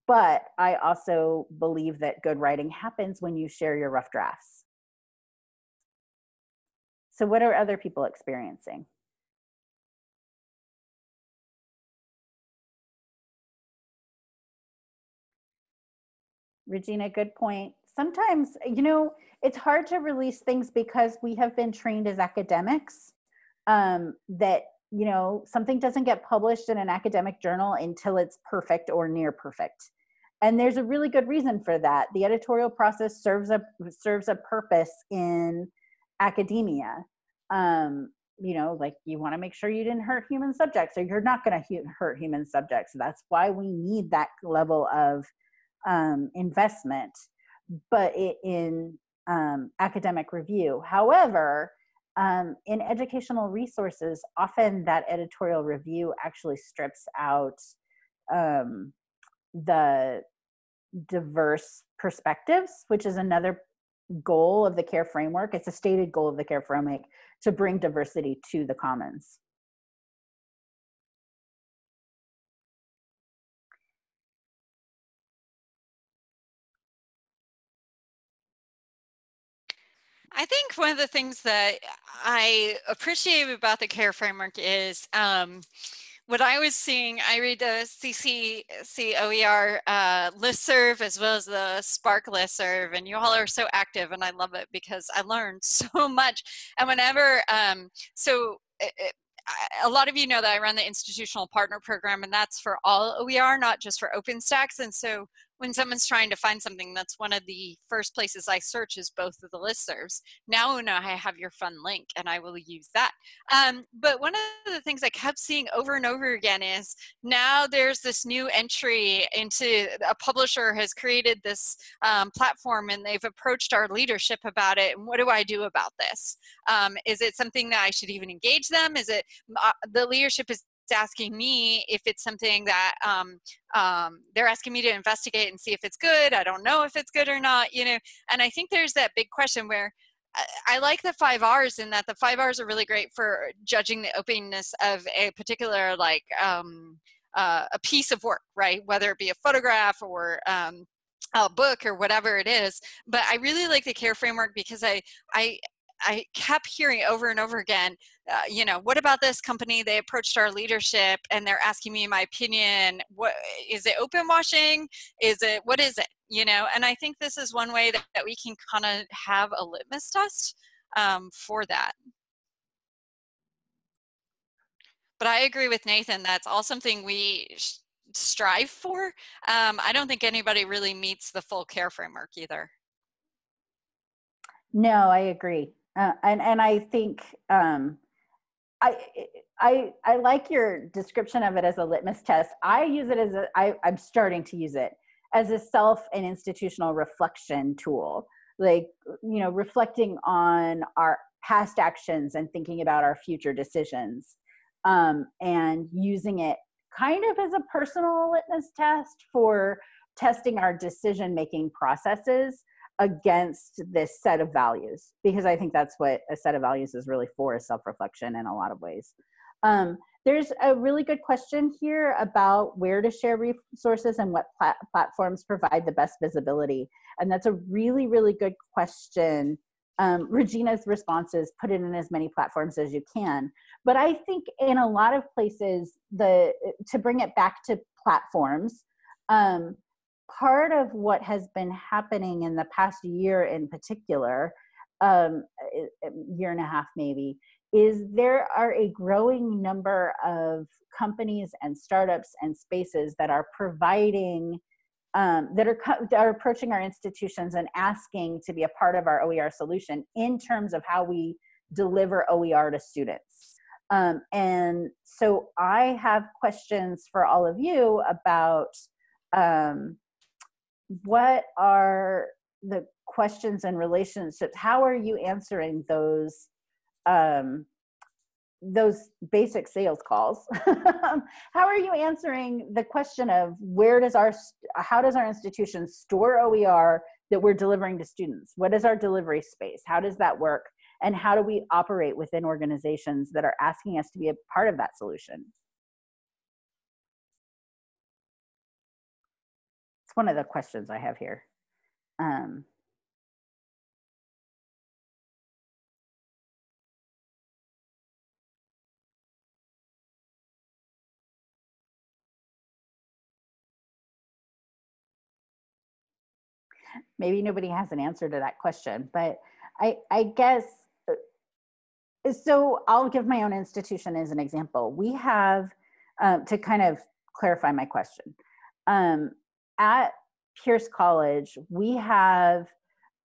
S1: but i also believe that good writing happens when you share your rough drafts. So what are other people experiencing? Regina good point. Sometimes you know it's hard to release things because we have been trained as academics um, that you know something doesn't get published in an academic journal until it's perfect or near perfect. And there's a really good reason for that. The editorial process serves a serves a purpose in academia. Um, you know like you want to make sure you didn't hurt human subjects or you're not going to hurt human subjects. That's why we need that level of um, investment but it, in um, academic review. However, um, in educational resources, often that editorial review actually strips out um, the diverse perspectives, which is another goal of the CARE framework. It's a stated goal of the CARE framework to bring diversity to the commons.
S2: I think one of the things that I appreciate about the CARE framework is um, what I was seeing, I read the CCCOER uh, listserv as well as the SPARC listserv, and you all are so active, and I love it because I learned (laughs) so much. And whenever, um, so it, it, a lot of you know that I run the institutional partner program, and that's for all OER, not just for OpenStax. And so when someone's trying to find something, that's one of the first places I search is both of the listservs. Now, now I have your fun link and I will use that. Um, but one of the things I kept seeing over and over again is now there's this new entry into a publisher has created this um, platform and they've approached our leadership about it. And what do I do about this? Um, is it something that I should even engage them? Is it uh, the leadership is asking me if it's something that um, um, they're asking me to investigate and see if it's good. I don't know if it's good or not, you know. And I think there's that big question where I, I like the five R's in that the five R's are really great for judging the openness of a particular like um, uh, a piece of work, right? Whether it be a photograph or um, a book or whatever it is. But I really like the CARE framework because I I I kept hearing over and over again, uh, you know, what about this company? They approached our leadership and they're asking me my opinion. What is it open washing? Is it, what is it? You know, and I think this is one way that, that we can kind of have a litmus test um, for that. But I agree with Nathan, that's all something we strive for. Um, I don't think anybody really meets the full care framework either.
S1: No, I agree. Uh, and and I think um, I I I like your description of it as a litmus test. I use it as a I, I'm starting to use it as a self and institutional reflection tool. Like you know, reflecting on our past actions and thinking about our future decisions um, and using it kind of as a personal litmus test for testing our decision making processes against this set of values because i think that's what a set of values is really for is self-reflection in a lot of ways. Um, there's a really good question here about where to share resources and what plat platforms provide the best visibility and that's a really really good question. Um, regina's response is put it in as many platforms as you can but i think in a lot of places the to bring it back to platforms um, part of what has been happening in the past year in particular, um, year and a half maybe, is there are a growing number of companies and startups and spaces that are providing um, that are that are approaching our institutions and asking to be a part of our OER solution in terms of how we deliver OER to students. Um, and so I have questions for all of you about um, what are the questions and relationships how are you answering those um, those basic sales calls? (laughs) How are you answering the question of where does our how does our institution store oer that we're delivering to students? What is our delivery space? How does that work? And how do we operate within organizations that are asking us to be a part of that solution one of the questions I have here. Um, maybe nobody has an answer to that question, but I, I guess, uh, so I'll give my own institution as an example. We have, um, to kind of clarify my question, um, at Pierce College, we have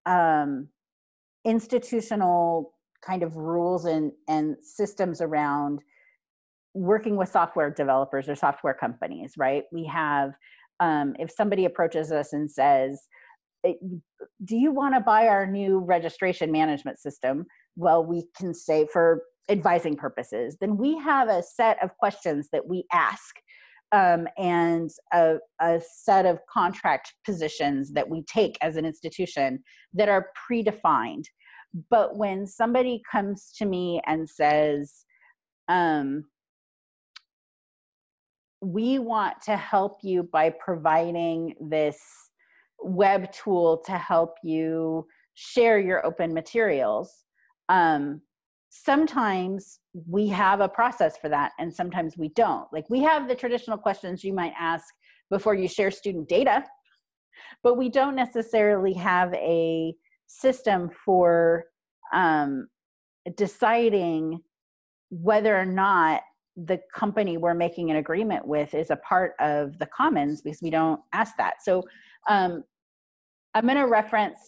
S1: um, institutional kind of rules and, and systems around working with software developers or software companies, right? We have, um, if somebody approaches us and says, do you want to buy our new registration management system? Well, we can say for advising purposes, then we have a set of questions that we ask um, and a, a, set of contract positions that we take as an institution that are predefined. But when somebody comes to me and says, um, we want to help you by providing this web tool to help you share your open materials. Um, sometimes we have a process for that and sometimes we don't. Like we have the traditional questions you might ask before you share student data, but we don't necessarily have a system for um, deciding whether or not the company we're making an agreement with is a part of the commons because we don't ask that. So um, I'm going to reference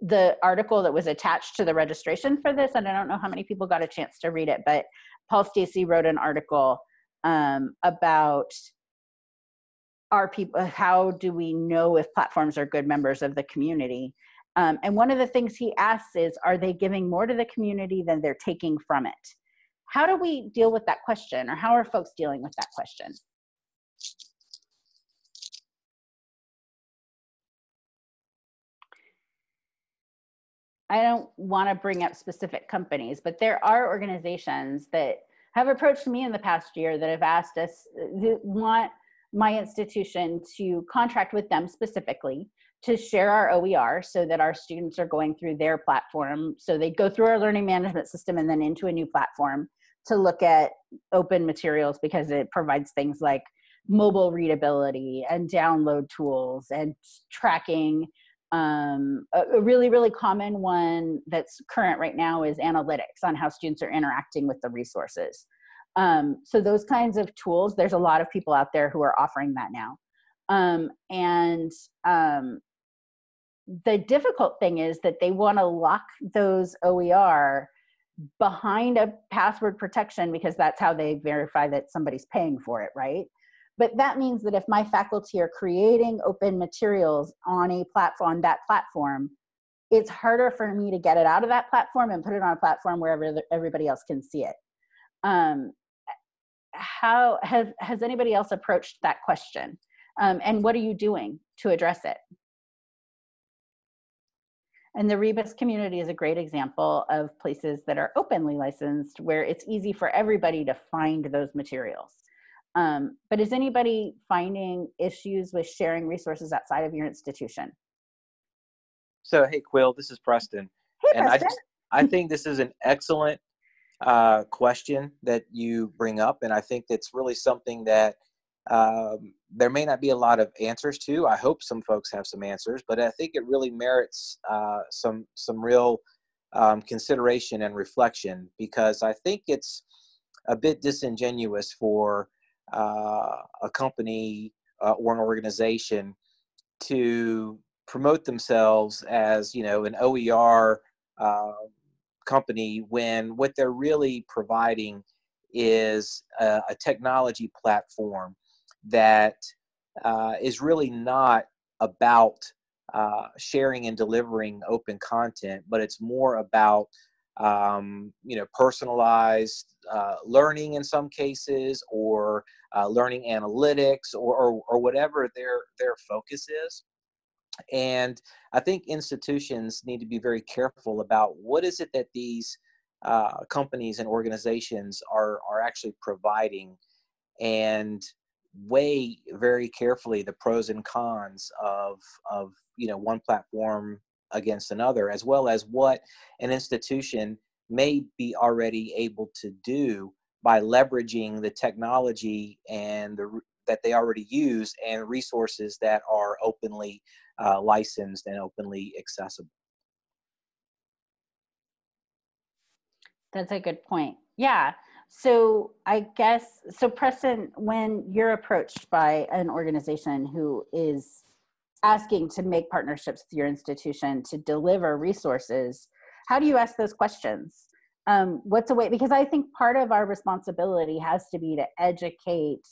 S1: the article that was attached to the registration for this, and I don't know how many people got a chance to read it, but Paul Stacey wrote an article um, about our people, how do we know if platforms are good members of the community? Um, and one of the things he asks is, are they giving more to the community than they're taking from it? How do we deal with that question, or how are folks dealing with that question? I don't want to bring up specific companies, but there are organizations that have approached me in the past year that have asked us, want my institution to contract with them specifically to share our OER so that our students are going through their platform. So they go through our learning management system and then into a new platform to look at open materials because it provides things like mobile readability and download tools and tracking um, a, really, really common one that's current right now is analytics on how students are interacting with the resources. Um, so those kinds of tools, there's a lot of people out there who are offering that now. Um, and um, the difficult thing is that they want to lock those OER behind a password protection because that's how they verify that somebody's paying for it, right? But that means that if my faculty are creating open materials on a platform, that platform, it's harder for me to get it out of that platform and put it on a platform where everybody else can see it. Um, how has has anybody else approached that question? Um, and what are you doing to address it? And the Rebus community is a great example of places that are openly licensed where it's easy for everybody to find those materials. Um, but is anybody finding issues with sharing resources outside of your institution?
S4: So, hey, Quill, this is Preston.
S1: Hey,
S4: and
S1: Preston.
S4: I, just, I think this is an excellent uh, question that you bring up. And I think it's really something that um, there may not be a lot of answers to. I hope some folks have some answers, but I think it really merits uh, some some real um, consideration and reflection because I think it's a bit disingenuous for uh, a company uh, or an organization to promote themselves as you know an OER uh, company when what they're really providing is a, a technology platform that uh, is really not about uh, sharing and delivering open content, but it's more about um, you know personalized uh, learning in some cases, or uh, learning analytics, or, or, or whatever their their focus is. And I think institutions need to be very careful about what is it that these uh, companies and organizations are are actually providing, and weigh very carefully the pros and cons of of you know one platform against another, as well as what an institution may be already able to do by leveraging the technology and the that they already use and resources that are openly uh, licensed and openly accessible.
S1: That's a good point. Yeah. So I guess, so Preston, when you're approached by an organization who is asking to make partnerships with your institution to deliver resources, how do you ask those questions? Um, what's a way, because I think part of our responsibility has to be to educate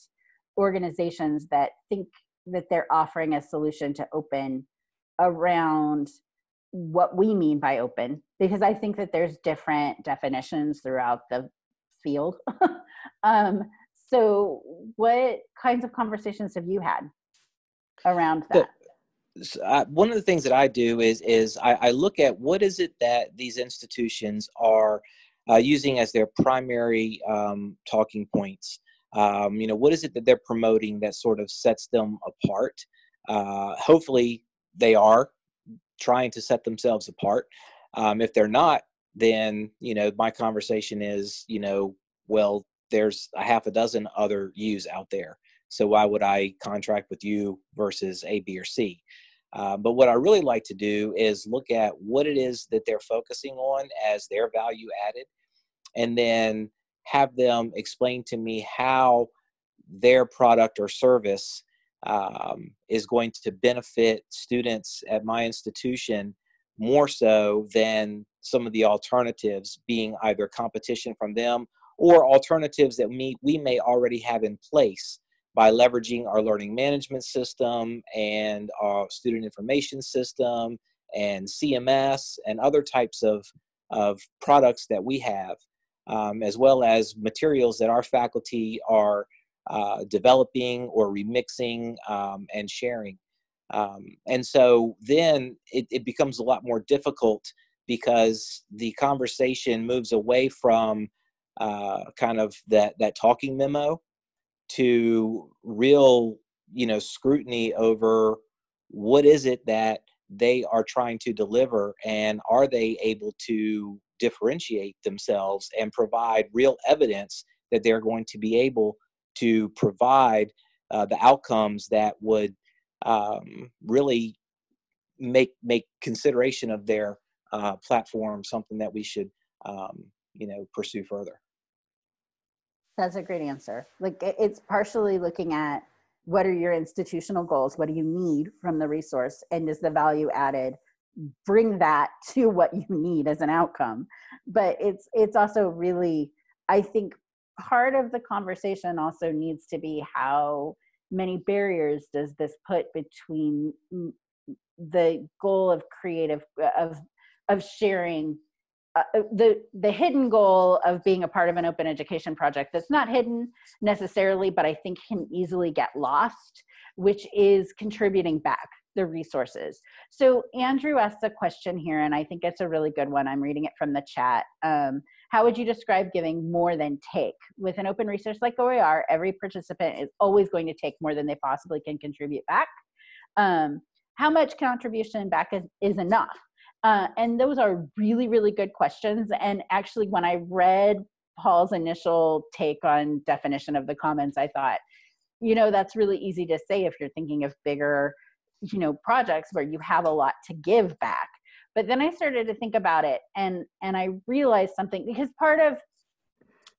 S1: organizations that think that they're offering a solution to open around what we mean by open because i think that there's different definitions throughout the field (laughs) um, so what kinds of conversations have you had around that
S4: one of the things that i do is is I, I, look at what is it that these institutions are uh, using as their primary um, talking points. Um, you know what is it that they're promoting that sort of sets them apart? Uh, hopefully they are trying to set themselves apart. Um, if they're not then you know my conversation is you know well there's a half a dozen other U's out there. So why would i contract with you versus a b or c uh, but what i really like to do is look at what it is that they're focusing on as their value added and then have them explain to me how their product or service um, is going to benefit students at my institution more so than some of the alternatives being either competition from them or alternatives that we, we may already have in place by leveraging our learning management system and our student information system and CMS and other types of, of products that we have um, as well as materials that our faculty are uh, developing or remixing um, and sharing. Um, and so then it, it, becomes a lot more difficult because the conversation moves away from uh, kind of that, that talking memo to real, you know, scrutiny over what is it that they are trying to deliver and are they able to differentiate themselves and provide real evidence that they're going to be able to provide uh, the outcomes that would um, really make make consideration of their uh, platform something that we should um, you know pursue further
S1: that's a great answer. Like it's partially looking at what are your institutional goals? What do you need from the resource? And is the value added? Bring that to what you need as an outcome. But it's it's also really i think part of the conversation also needs to be how many barriers does this put between the goal of creative of of sharing uh, the the hidden goal of being a part of an open education project that's not hidden necessarily but i think can easily get lost which is contributing back the resources. So andrew asked a question here and i think it's a really good one. I'm reading it from the chat. Um, how would you describe giving more than take? With an open resource like oer every participant is always going to take more than they possibly can contribute back. Um, how much contribution back is, is enough uh, and those are really, really good questions. And actually, when I read Paul's initial take on definition of the commons, I thought, you know, that's really easy to say if you're thinking of bigger, you know, projects where you have a lot to give back. But then I started to think about it, and and I realized something because part of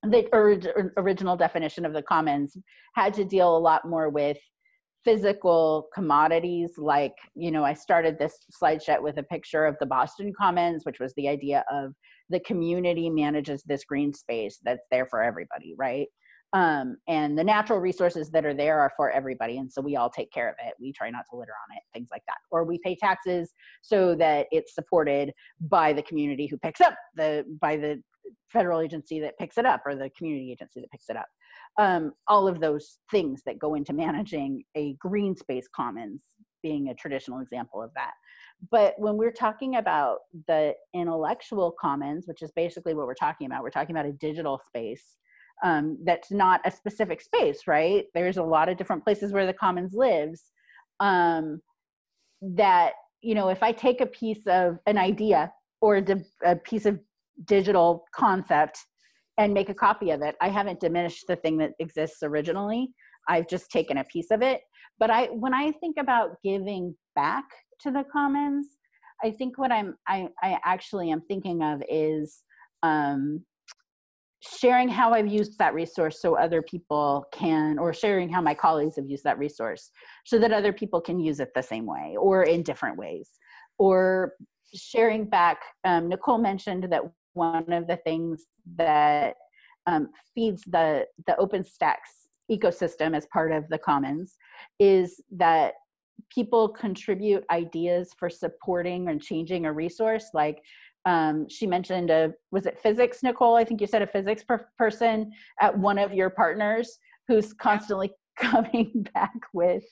S1: the original definition of the commons had to deal a lot more with physical commodities like you know i started this slideshow with a picture of the boston commons which was the idea of the community manages this green space that's there for everybody right? Um, and the natural resources that are there are for everybody and so we all take care of it. We try not to litter on it things like that. Or we pay taxes so that it's supported by the community who picks up the by the federal agency that picks it up or the community agency that picks it up um, all of those things that go into managing a green space commons being a traditional example of that. But when we're talking about the intellectual commons, which is basically what we're talking about, we're talking about a digital space um, that's not a specific space, right? There's a lot of different places where the commons lives. Um, that you know, if I take a piece of an idea or a, a piece of digital concept and make a copy of it. I haven't diminished the thing that exists originally. I've just taken a piece of it. But I when I think about giving back to the commons, I think what I'm I, I actually am thinking of is um, sharing how I've used that resource so other people can, or sharing how my colleagues have used that resource so that other people can use it the same way or in different ways. Or sharing back, um, Nicole mentioned that one of the things that um, feeds the, the OpenStax ecosystem as part of the commons is that people contribute ideas for supporting and changing a resource like um, she mentioned a was it physics nicole? I think you said a physics per person at one of your partners who's constantly (laughs) coming back with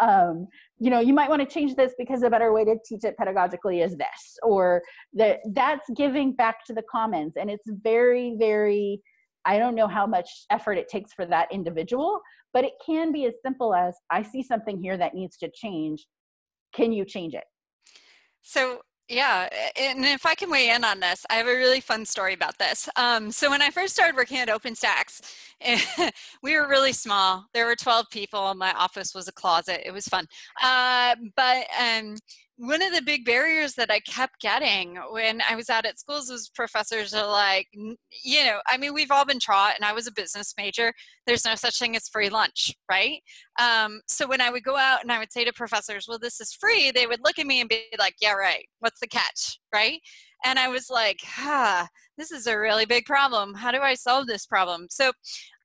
S1: um, you know you might want to change this because a better way to teach it pedagogically is this or that that's giving back to the commons. And it's very very i don't know how much effort it takes for that individual but it can be as simple as i see something here that needs to change. Can you change it?
S2: So yeah, and if I can weigh in on this, I have a really fun story about this. Um, so when I first started working at OpenStax, (laughs) we were really small. There were 12 people. My office was a closet. It was fun. Uh, but um, one of the big barriers that I kept getting when I was out at schools was professors are like, you know, I mean, we've all been taught, and I was a business major. There's no such thing as free lunch, right? Um, so when I would go out and I would say to professors, well, this is free, they would look at me and be like, yeah, right. What's the catch, right? And I was like, ah, this is a really big problem. How do I solve this problem? So,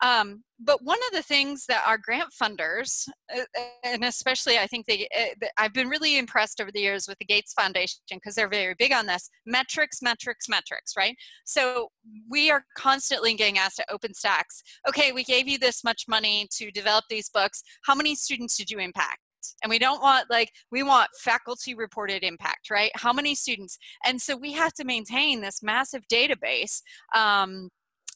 S2: um, but one of the things that our grant funders, uh, uh, and especially I think they, uh, I've been really impressed over the years with the Gates Foundation because they're very big on this metrics, metrics, metrics, right? So we are constantly getting asked at OpenStax, okay, we gave you this much money to develop these books. How many students did you impact? And we don't want like we want faculty reported impact right how many students and so we have to maintain this massive database um,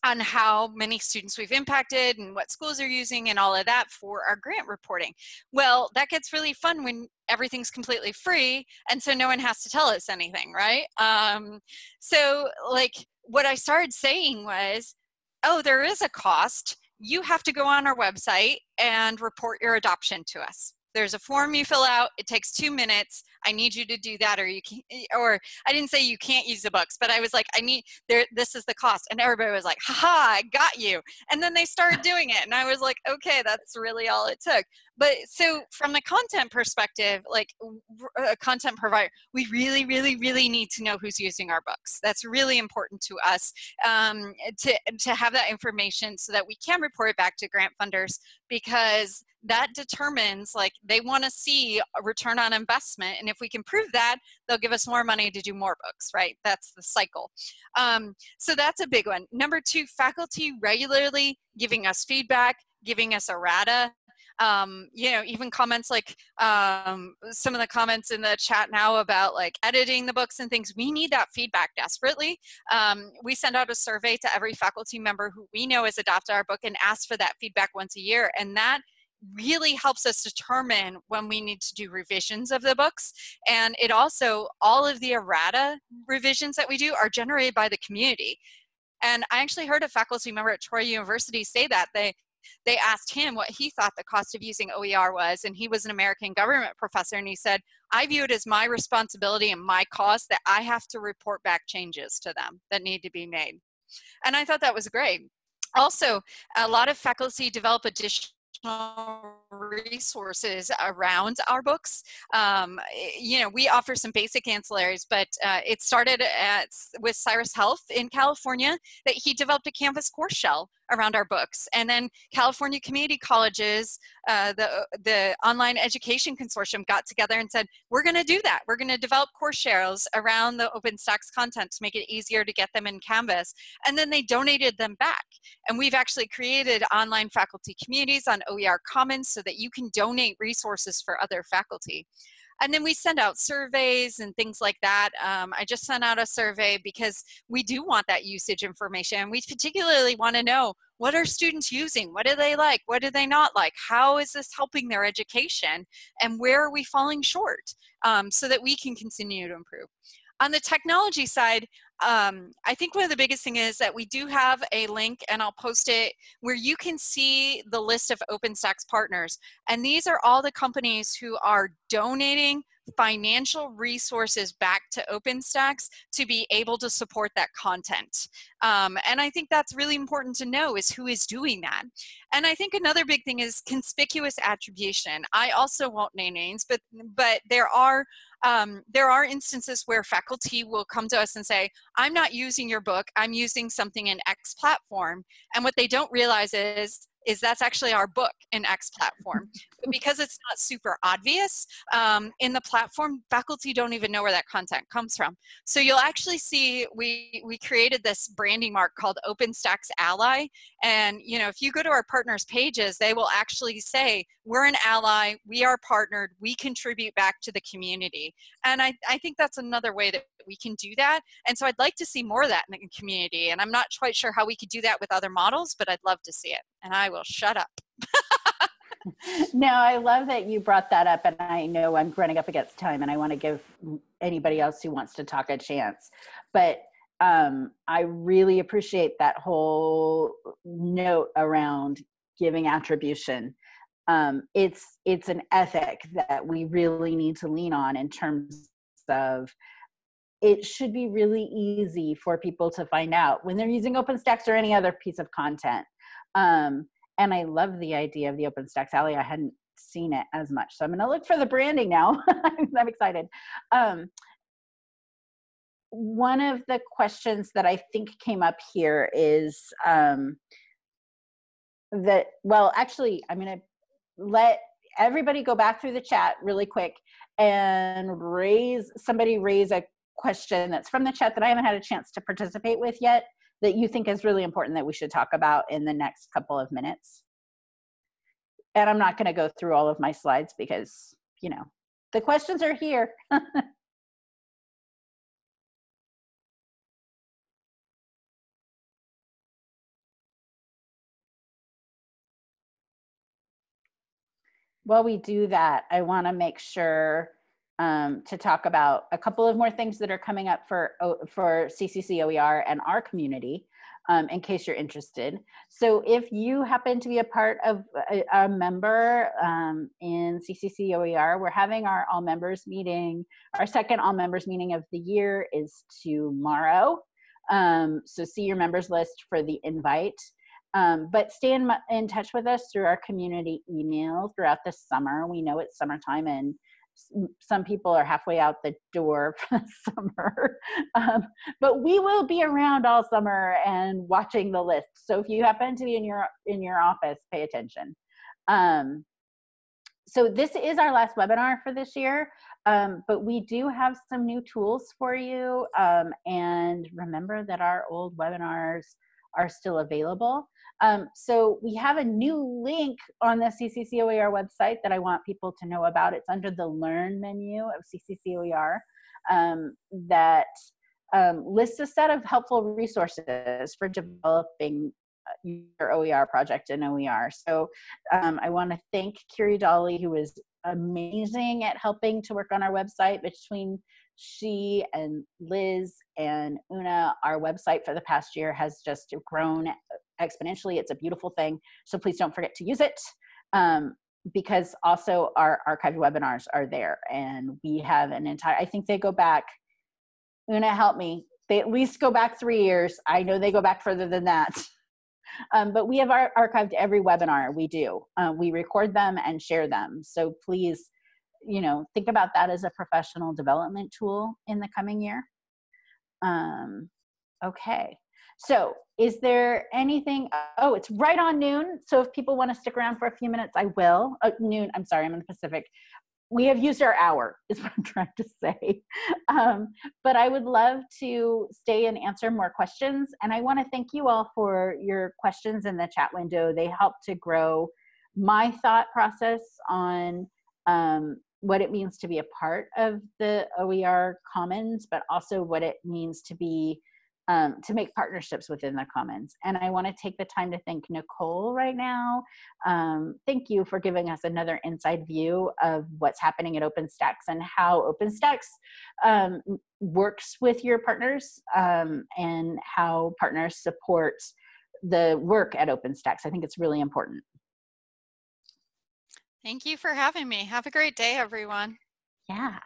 S2: on how many students we've impacted and what schools are using and all of that for our grant reporting. Well, that gets really fun when everything's completely free and so no one has to tell us anything, right? Um, so like what I started saying was, oh, there is a cost. You have to go on our website and report your adoption to us there's a form you fill out it takes two minutes i need you to do that or you can or i didn't say you can't use the books but i was like i need there this is the cost and everybody was like haha i got you and then they started doing it and i was like okay that's really all it took. But so from the content perspective like a content provider we really really really need to know who's using our books that's really important to us um, to, to have that information so that we can report it back to grant funders because that determines like they want to see a return on investment. And if we can prove that, they'll give us more money to do more books, right? That's the cycle. Um, so that's a big one. Number two, faculty regularly giving us feedback, giving us errata um, you know, even comments like um, some of the comments in the chat now about like editing the books and things, we need that feedback desperately. Um, we send out a survey to every faculty member who we know has adopted our book and ask for that feedback once a year. And that really helps us determine when we need to do revisions of the books. And it also, all of the errata revisions that we do are generated by the community. And I actually heard a faculty member at Troy University say that they they asked him what he thought the cost of using OER was, and he was an American government professor, and he said, I view it as my responsibility and my cost that I have to report back changes to them that need to be made. And I thought that was great. Also, a lot of faculty develop additional resources around our books. Um, you know, we offer some basic ancillaries, but uh, it started at, with Cyrus Health in California that he developed a Canvas course shell around our books. And then California Community Colleges, uh, the, the Online Education Consortium got together and said, we're gonna do that. We're gonna develop course shells around the OpenStax content to make it easier to get them in Canvas. And then they donated them back. And we've actually created online faculty communities on OER Commons so that you can donate resources for other faculty. And then we send out surveys and things like that. Um, I just sent out a survey because we do want that usage information. We particularly want to know what are students using? What do they like? What do they not like? How is this helping their education? And where are we falling short um, so that we can continue to improve? On the technology side, um, I think one of the biggest thing is that we do have a link and I'll post it where you can see the list of OpenStax partners. And these are all the companies who are donating financial resources back to OpenStax to be able to support that content. Um, and I think that's really important to know is who is doing that. And I think another big thing is conspicuous attribution. I also won't name names, but, but there are um, there are instances where faculty will come to us and say, I'm not using your book, I'm using something in X platform. And what they don't realize is is that's actually our book in X platform. but (laughs) because it's not super obvious um, in the platform, faculty don't even know where that content comes from. So you'll actually see we, we created this branding mark called OpenStax Ally. And you know, if you go to our partners pages, they will actually say, we're an ally, we are partnered, we contribute back to the community. And I, I think that's another way that we can do that. And so I'd like to see more of that in the community. And I'm not quite sure how we could do that with other models, but I'd love to see it. And I will shut up. (laughs)
S1: no, I love that you brought that up. And I know I'm running up against time and I want to give anybody else who wants to talk a chance. But um, I really appreciate that whole note around giving attribution. Um, it's it's an ethic that we really need to lean on in terms of it should be really easy for people to find out when they're using OpenStax or any other piece of content. Um, and I love the idea of the OpenStax Ally. I hadn't seen it as much. So I'm going to look for the branding now. (laughs) I'm excited. Um, one of the questions that I think came up here is um, that, well, actually, I'm going to let everybody go back through the chat really quick and raise, somebody raise a question that's from the chat that I haven't had a chance to participate with yet that you think is really important that we should talk about in the next couple of minutes? And I'm not going to go through all of my slides because, you know, the questions are here. (laughs) While we do that, I want to make sure um, to talk about a couple of more things that are coming up for, for CCC OER and our community. Um, in case you're interested. So if you happen to be a part of a, a member um, in CCC OER, we're having our all members meeting. Our second all members meeting of the year is tomorrow. Um, so see your members list for the invite. Um, but stay in, in touch with us through our community email throughout the summer. We know it's summertime and some people are halfway out the door (laughs) for the summer. Um, but we will be around all summer and watching the list. So if you happen to be in your in your office, pay attention. Um, so this is our last webinar for this year, um, but we do have some new tools for you. Um, and remember that our old webinars are still available. Um, so we have a new link on the CCCOER website that I want people to know about. It's under the Learn menu of CCCOER um, that um, lists a set of helpful resources for developing uh, your OER project in OER. So um, I want to thank Kiri Dolly, who is amazing at helping to work on our website between she and Liz and Una, our website for the past year has just grown exponentially. It's a beautiful thing. So please don't forget to use it. Um, because also our archived webinars are there and we have an entire, I think they go back, Una help me, they at least go back three years. I know they go back further than that. (laughs) Um, but we have our, archived every webinar we do. Uh, we record them and share them. So please, you know, think about that as a professional development tool in the coming year. Um, okay. So is there anything, oh, it's right on noon. So if people want to stick around for a few minutes, I will. Uh, noon, I'm sorry, I'm in the Pacific. We have used our hour (laughs) is what I'm trying to say. Um, but I would love to stay and answer more questions. And I want to thank you all for your questions in the chat window. They help to grow my thought process on um, what it means to be a part of the OER Commons, but also what it means to be um, to make partnerships within the commons. And I want to take the time to thank Nicole right now. Um, thank you for giving us another inside view of what's happening at OpenStax and how OpenStax um, works with your partners um, and how partners support the work at OpenStax. I think it's really important.
S2: Thank you for having me. Have a great day, everyone.
S1: Yeah.